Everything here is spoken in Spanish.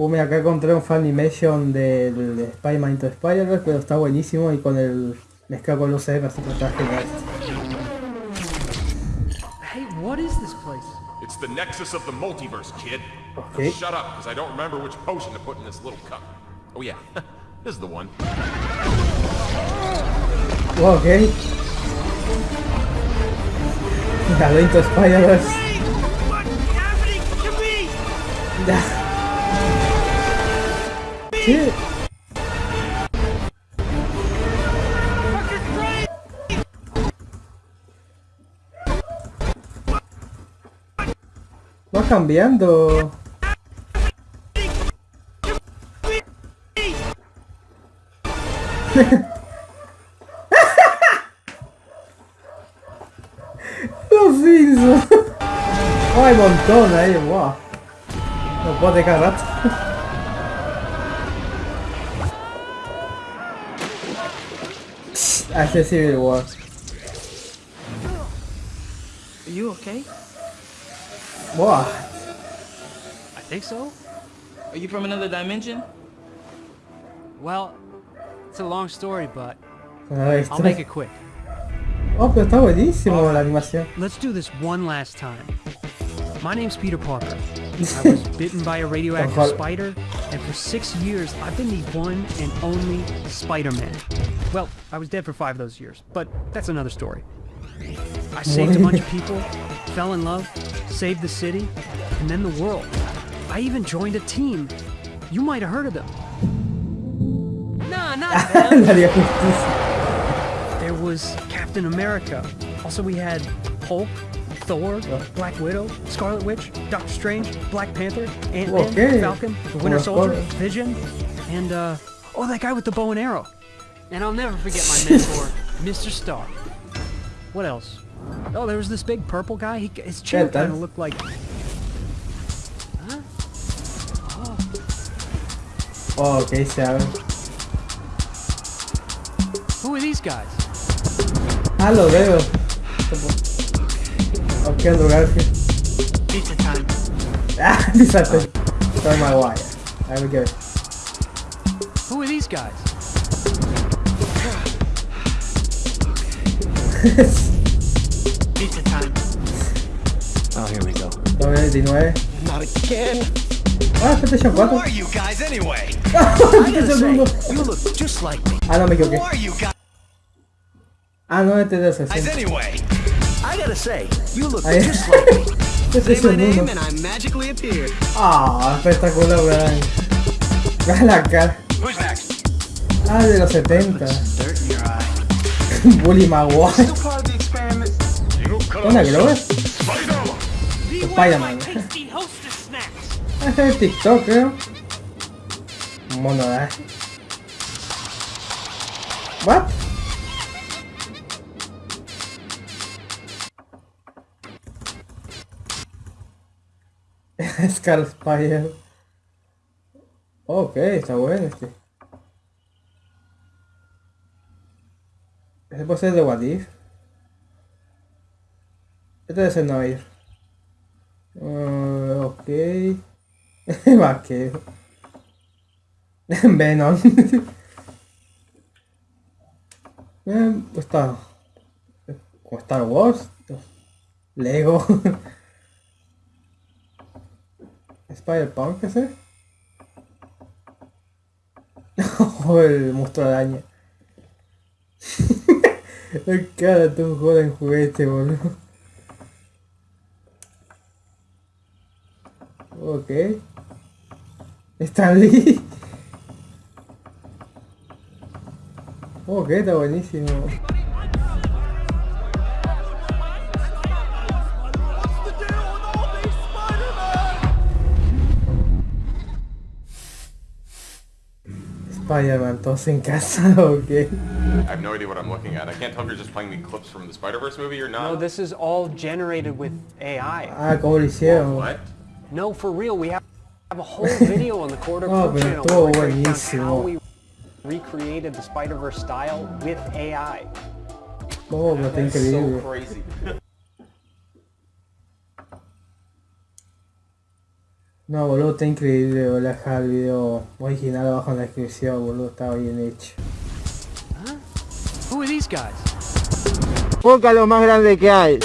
Uh, mira, acá encontré un Funimation del de Spider-Man Into Spider-Verse, pero está buenísimo y con el mezclado con los así que está genial. Hey, what is this place? It's the nexus of the multiverse, kid. Okay. Shut up, because I don't remember which potion to put in this little cup. Oh yeah, this is the one. Oh, ok. Halo Into Spider-Verse. ¿Qué? Va cambiando. Los Simpsons. Oh, hay montón ahí, wow. No puedo dejar rato. Hace Civil War. Are you okay? Wow. I think so. Are you from another dimension? Well, it's a long story, but Ahí I'll make it quick. Oh, pero está buenísimo la animación. Let's do this one last time. My name's Peter Parker. I was bitten by a radioactive spider, and for six years I've been the one and only Spider-Man. Well, I was dead for five of those years, but that's another story. I saved a bunch of people, fell in love, saved the city, and then the world. I even joined a team. You might have heard of them. Nah, not them. La Liga de Justicia. There was Captain America. Also, we had Hulk, Thor, Black Widow, Scarlet Witch, Doctor Strange, Black Panther, Ant-Man, Okay. Falcon, the Winter Soldier, Scarlet. Vision, and, uh, oh, that guy with the bow and arrow. And I'll never forget my mentor, Mr. Stark. What else? Oh, there was this big purple guy. He, his chair Yeah, kind of that's- looked like. Oh, ok, se abre. Who are these guys? Ah, lo veo. Ok, Andrew Garfield. Pizza time. Ah, fíjate. my Maguire. There we go. Who are these guys? Oh, here we go. 2019. Not again. Ah, PlayStation 4. Who are you guys anyway? PlayStation 1. You look just like me. Ah, no me Who equivoqué. are you guys Ah, no, este es de 60. anyway? I gotta say, you look just like me. PlayStation 1. and I magically appeared. Ah, espectacular, weón. Vean la cara. Who's next? Ah, de los 70. Bully Maguire. Experiment. ¿Una Glover? Spider! Spider-Man. es TikTok, creo. Mono, eh. What? Scar Spider. Ok, está bueno este. Este puede ser de What If. Este debe ser Noir. Uh, ok. Vaquero. Venom. eh, está. Star Wars. Lego. Spider-Punk ese. el monstruo araña. Cada un joven juguete, boludo. Ok. Stan Lee. Ok, está buenísimo. Spider-Man, todos en casa, ok. I have no idea what I'm looking at. I can't tell if you're just playing me clips from the Spider-Verse movie or not. No, this is all generated with AI. Ah, como lo hicieron. What? No, for real, we have, have a whole video on the Quarter Oh, Crew channel estuvo where we buenísimo. how we recreated the Spider-Verse style with AI. Oh, pero está So increíble. No, boludo, está increíble, boludo. Deja el video original abajo en la descripción, boludo. Está bien hecho. Who are these guys? Poca lo más grande que hay.